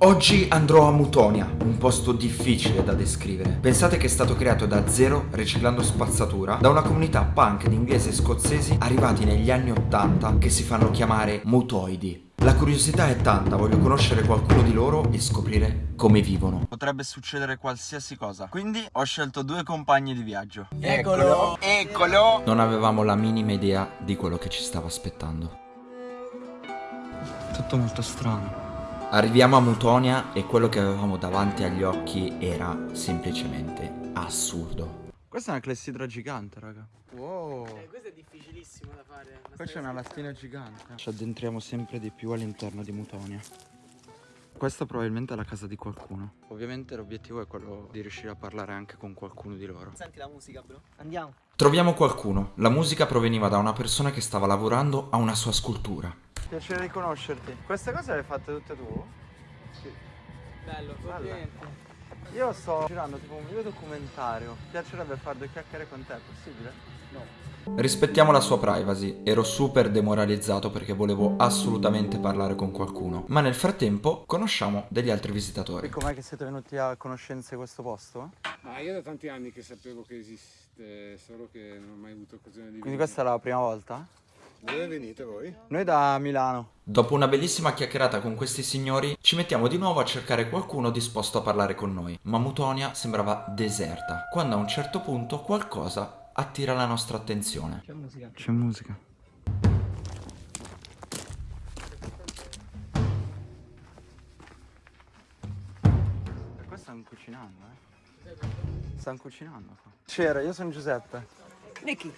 Oggi andrò a Mutonia, un posto difficile da descrivere. Pensate che è stato creato da zero, riciclando spazzatura, da una comunità punk di inglesi e scozzesi arrivati negli anni 80 che si fanno chiamare mutoidi. La curiosità è tanta, voglio conoscere qualcuno di loro e scoprire come vivono. Potrebbe succedere qualsiasi cosa, quindi ho scelto due compagni di viaggio. Eccolo! Eccolo! Non avevamo la minima idea di quello che ci stava aspettando. Tutto molto strano. Arriviamo a Mutonia e quello che avevamo davanti agli occhi era semplicemente assurdo. Questa è una clessidra gigante, raga. Wow. Eh, questo è difficilissimo da fare. Qua c'è una lastina gigante. Ci addentriamo sempre di più all'interno di Mutonia. Questa probabilmente è la casa di qualcuno. Ovviamente l'obiettivo è quello di riuscire a parlare anche con qualcuno di loro. Senti la musica, bro. Andiamo. Troviamo qualcuno. La musica proveniva da una persona che stava lavorando a una sua scultura. Piacere di conoscerti. Queste cose le hai fatte tutte tu? Sì. Bello, complimenti. Io sto girando tipo un video documentario. Mi piacerebbe fare due chiacchiere con te, è possibile? No. Rispettiamo la sua privacy, ero super demoralizzato perché volevo assolutamente parlare con qualcuno. Ma nel frattempo conosciamo degli altri visitatori. Com'è che siete venuti a conoscenza di questo posto? Ah, io da tanti anni che sapevo che esiste, solo che non ho mai avuto occasione di Quindi questa è la prima volta? Dove venite voi? Noi da Milano. Dopo una bellissima chiacchierata con questi signori, ci mettiamo di nuovo a cercare qualcuno disposto a parlare con noi. Ma Mutonia sembrava deserta, quando a un certo punto qualcosa attira la nostra attenzione. C'è musica. C'è musica. Qua stanno cucinando, eh? Stanno cucinando qua. C'era, io sono Giuseppe. Nicky.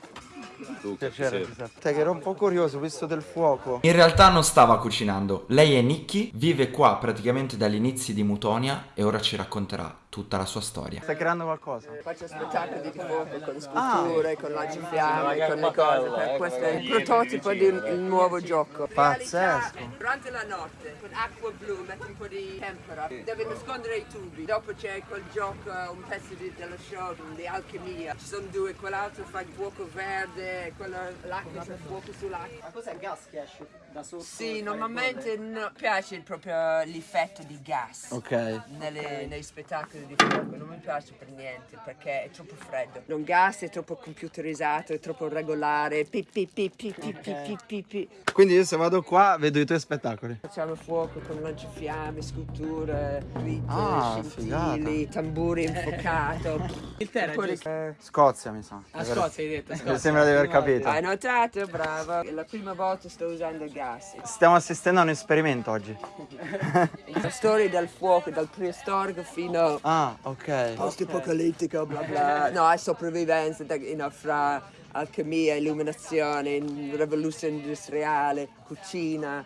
Piacere Giuseppe. Te che ero un po' curioso, visto del fuoco. In realtà non stava cucinando. Lei è Nikki, vive qua praticamente dagli inizi di Mutonia e ora ci racconterà tutta la sua storia. Stai creando qualcosa? Faccio spettacoli di fuoco con sculture, con lanciafiamme, con le cose. Per questo è il prototipo di un il nuovo gioco. Pazzesco. Durante la notte, con acqua blu, metti un po' di tempera, deve nascondere i tubi. Dopo c'è quel gioco, un pezzo di, dello show di alchimia. Ci sono due, quell'altro fa il fuoco verde, quello l'acqua c'è il fuoco sull'acqua. Ma cos'è il gas che esce da sotto? Sì, normalmente non piace proprio l'effetto di gas okay. nelle, nei spettacoli di fuoco, non mi piace per niente perché è troppo freddo. Non gas è troppo computerizzato, è troppo regolare, pi, pi, pi, pi, pi, okay. pi, pi, pi. Quindi io se vado qua vedo i tuoi spettacoli? Facciamo fuoco con lanciafiamme, sculture, glitter, ah, scintili, tamburi infuocato. Il poi... eh, Scozia mi sa. So. Ah, Scozia hai detto, Scozia. Mi sembra di aver capito. Hai notato, bravo. È la prima volta sto usando il gas. Stiamo assistendo a un esperimento oggi. La storia del fuoco, dal preistorico fino Ah, ok. post-apocalittico, bla bla. No, è sopravvivenza da- you know, fra alchimia, illuminazione, rivoluzione industriale, cucina,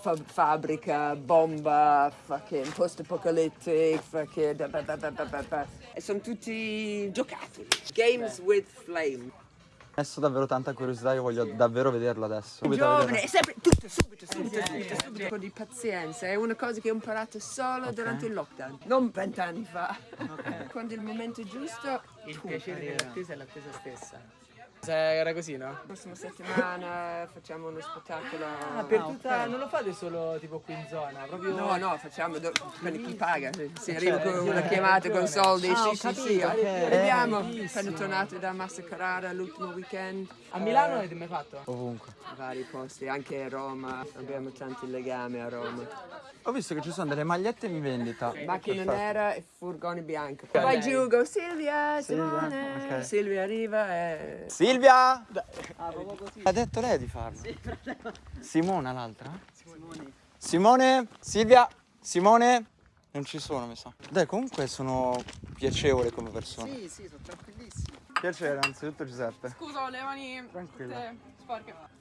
fa- fabbrica, bomba, fucking post-apocalyptic, fucking... da- da- da- da- da- da- da. E sono tutti giocattoli. Games with flame. Adesso davvero tanta curiosità, io voglio davvero vederlo adesso. Subito Giovane, è sempre tutto, subito, subito, subito, subito. Un po' di pazienza, è una cosa che ho imparato solo durante il lockdown, non vent'anni fa. Quando il momento è giusto, Il piacere dell'attesa è l'attesa stessa. Era così, no? la prossima settimana facciamo uno spettacolo. Ah, per tutta... Non lo fate solo tipo qui in zona, proprio... No, no, facciamo do- per chi paga. Se arriva con una chiamata con soldi, Ah, sì, sì, capito, sì. ok. Arriviamo, Bellissimo. appena tornato da Massa Carrara l'ultimo weekend. A Milano avete mai fatto? Ovunque. Vari posti, anche a Roma, abbiamo tanti legami a Roma. Ho visto che ci sono delle magliette in vendita. Macchina nera e furgone bianco. Vai giù, go Silvia, Simone. ok. Silvia arriva e... Silvia! Ha detto lei di farlo. Simona l'altra? Simone. Simone? Silvia? Simone? Non ci sono, mi sa. Dai, comunque sono piacevole come persona. Sì, sì, sono tranquillissimo. Piacere, anzitutto Giuseppe. Scusa, le mani Tranquilla. tutte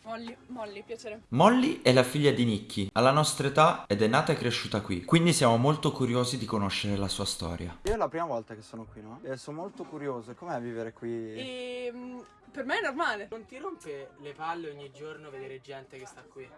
Molly, Molly, piacere. Molly è la figlia di Nicky, ha la nostra età ed è nata e cresciuta qui, quindi siamo molto curiosi di conoscere la sua storia. Io è la prima volta che sono qui, no? E sono molto curioso, com'è vivere qui? E mm, per me è normale. Non ti rompe le palle ogni giorno vedere gente che sta qui?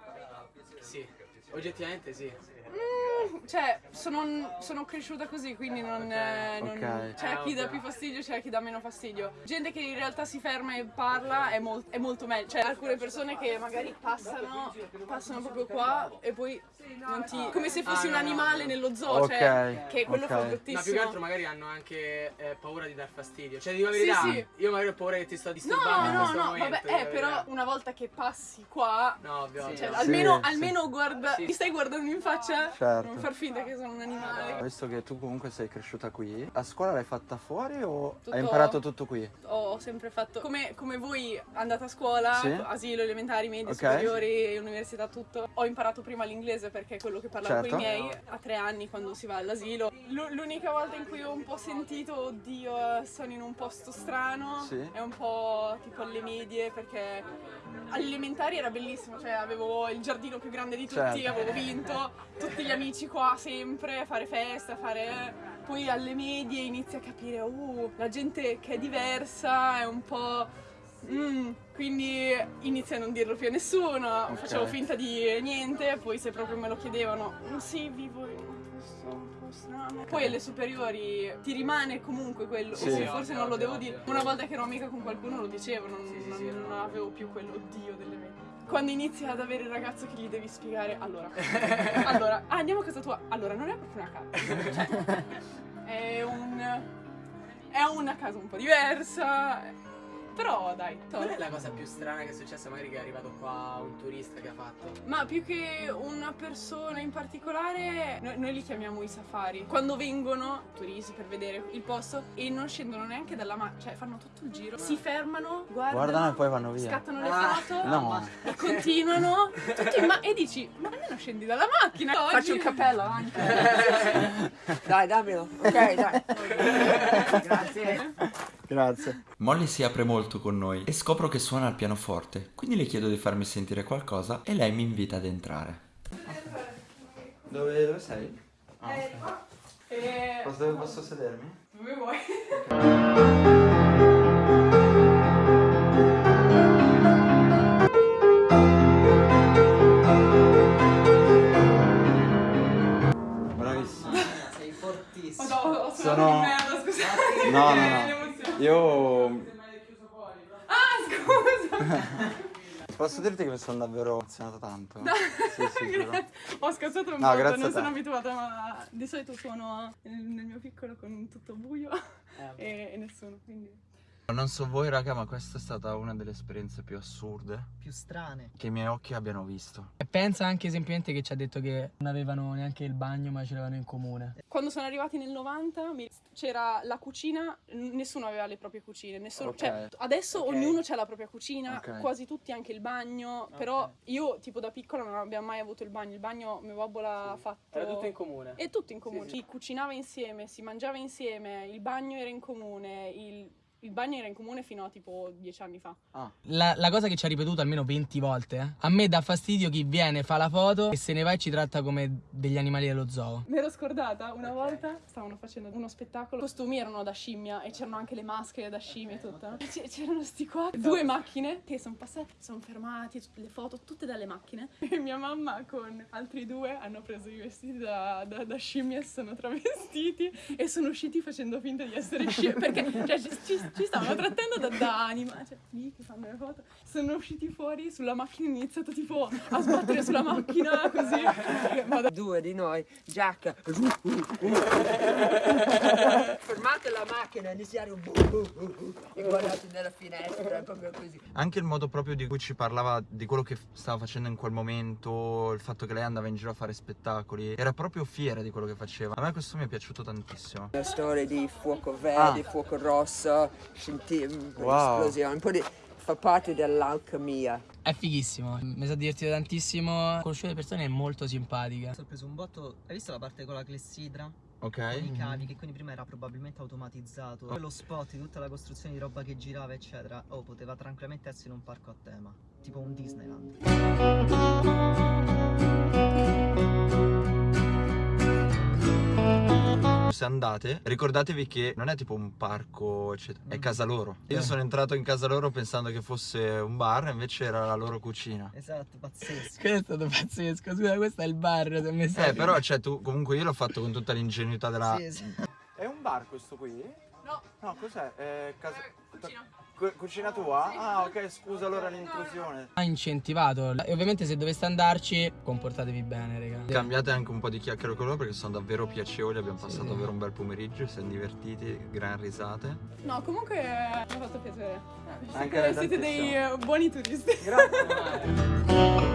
Sì. Oggettivamente sì. Mm, cioè, sono, sono cresciuta così, quindi non, eh, non- Ok. c'è Eh, chi dà più fastidio, c'è chi dà meno fastidio. Gente che in realtà si ferma e parla è, mol- è molto meglio. Cioè, alcune persone che magari passano, passano proprio qua e poi non ti. come se fossi Ah, un no, no, animale no. nello zoo, Ok, cioè, che quello fa Ma Ma più bruttissimo. che altro magari hanno anche eh, paura di dar fastidio. Cioè, dico la Sì, verità, sì. io magari ho paura che ti sto No, disturbando in no, questo no, momento. vabbè, eh, però una volta che passi qua, No, ovvio. cioè. Sì, almeno, sì. almeno guarda, Sì. mi stai guardando in faccia, Certo. non far finta che sono un animale. Visto che tu comunque sei cresciuta qui, la scuola l'hai fatta fuori o Tutto- hai imparato tutto qui? Ho sempre fatto come, come voi andate a scuola, Sì. asilo, elementari, medie, Ok. superiori, università, tutto. Ho imparato prima l'inglese perché è quello che parlavo Certo. con i miei a tre anni quando si va all'asilo. L'unica volta in cui ho un po' sentito, oddio, sono in un posto strano, Sì. è un po' tipo alle medie perché alle elementari era bellissimo, cioè avevo il giardino più grande di tutti, Certo. Avevo vinto, tutti gli amici qua sempre, fare festa, fare... Poi alle medie inizi a capire, uh, la gente che è diversa è un po'... mm, quindi inizio a non dirlo più a nessuno, Ok. facevo finta di niente, poi se proprio me lo chiedevano, "Mm, sì, vivo in un posto un po' strano. Poi alle superiori ti rimane comunque quello, Sì. Sì, forse ovvio, non lo ovvio, devo dire. ovvio. Una volta che ero amica con qualcuno lo dicevo, non, Sì, sì, non- sì. non avevo più quell'oddio delle medie. Quando inizi ad avere il ragazzo che gli devi spiegare, allora, allora, ah, andiamo a casa tua, allora non è proprio una casa, cioè, è un, è una casa un po' diversa, però dai, to- Qual è la cosa più strana che è successa magari che è arrivato qua un turista che ha fatto? Ma più che una persona in particolare, noi, noi li chiamiamo i safari. Quando vengono turisti per vedere il posto e non scendono neanche dalla macchina, cioè fanno tutto il giro, si fermano, guardano, Guardano e poi vanno via. scattano le Ah, foto No. e continuano tutti in ma- e dici, ma almeno scendi dalla macchina. Faccio il cappello avanti. Dai, dammelo. Ok, dai. Grazie. Grazie. Molly si apre molto con noi e scopro che suona il pianoforte, quindi le chiedo di farmi sentire qualcosa e lei mi invita ad entrare. Dove, dove sei? E... dove posso sedermi? Dove vuoi? Bravissimo. Sei fortissimo. Ho, ho, Sono- di merda, scusate. No, no, no. Io Ah, scusa. posso dirti che mi sono davvero emozionato tanto. Sì, sì. Grazie. Ho scazzato un No, po', non sono abituata, ma di solito suono nel, mio piccolo con tutto buio e, e nessuno, quindi... Non so voi raga, ma questa è stata una delle esperienze più assurde più strane. che i miei occhi abbiano visto. E pensa anche semplicemente che ci ha detto che non avevano neanche il bagno ma ce l'avevano in comune. Quando sono arrivati nel 90 mi- c'era la cucina, nessuno aveva le proprie cucine, nessuno, Ok. cioè, adesso Ok. ognuno ha la propria cucina, Ok. quasi tutti anche il bagno, però io tipo da piccola non abbiamo mai avuto il bagno, il bagno mio babbo l'ha fatto... Era tutto in comune. E tutto in comune. Sì, sì. Si cucinava insieme, si mangiava insieme, il bagno era in comune, il, il bagno era in comune fino a tipo dieci anni fa. La, la cosa che ci ha ripetuto almeno 20 volte, eh, a me dà fastidio chi viene, fa la foto e se ne va e ci tratta come degli animali dello zoo. Mi ero scordata, una volta stavano facendo uno spettacolo, i costumi erano da scimmia e c'erano anche le maschere da scimmia e tutto. E c'erano sti qua, due macchine che sono passate, sono fermati, le foto tutte dalle macchine. E mia mamma con altri due hanno preso i vestiti da, da, da scimmia e si sono travestiti e sono usciti facendo finta di essere scimmie perché cioè, ci, ci- ci stavano trattando da, da anima, cioè lì che fanno le foto. Sono usciti fuori sulla macchina e hanno iniziato tipo a sbattere sulla macchina così. Ma da- Due di noi, giacca. Fermate la macchina, iniziare un e guardate nella finestra, proprio così. Anche il modo proprio di cui ci parlava di quello che stava facendo in quel momento, il fatto che lei andava in giro a fare spettacoli, era proprio fiera di quello che faceva. A me questo mi è piaciuto tantissimo. La storia di fuoco verde, Ah. fuoco rosso, scinti- Wow. esplosione, un po' di... fa parte dell'alchimia. È fighissimo, mi sa divertito tantissimo. Conosciuto le persone è molto simpatica. Mi sono preso un botto. Hai visto la parte con la clessidra? Con Ok? i cavi, che quindi prima era probabilmente automatizzato. Poi lo spot di tutta la costruzione di roba che girava, eccetera. Oh, poteva tranquillamente essere un parco a tema. Tipo un Disneyland. Se andate, ricordatevi che non è tipo un parco, eccetera, è Mm. casa loro. Io Eh. sono entrato in casa loro pensando che fosse un bar, invece era la loro cucina. Esatto, pazzesco. Questo è stato pazzesco. Scusa, questo è il bar. Eh, però, cioè, tu comunque io l'ho fatto con tutta l'ingenuità della. Sì, esatto. È un bar questo qui? No. No, cos'è? È casa. cucina. Cu- cucina tua? Ah, ok, scusa allora l'intrusione. Ha incentivato. E ovviamente se doveste andarci, comportatevi bene, raga. Cambiate anche un po' di chiacchiere con loro perché sono davvero piacevoli, abbiamo passato Sì. davvero un bel pomeriggio, siamo divertiti, gran risate. No, comunque mi ha fatto piacere. Eh, Anche siete dei eh, buoni turisti. Grazie.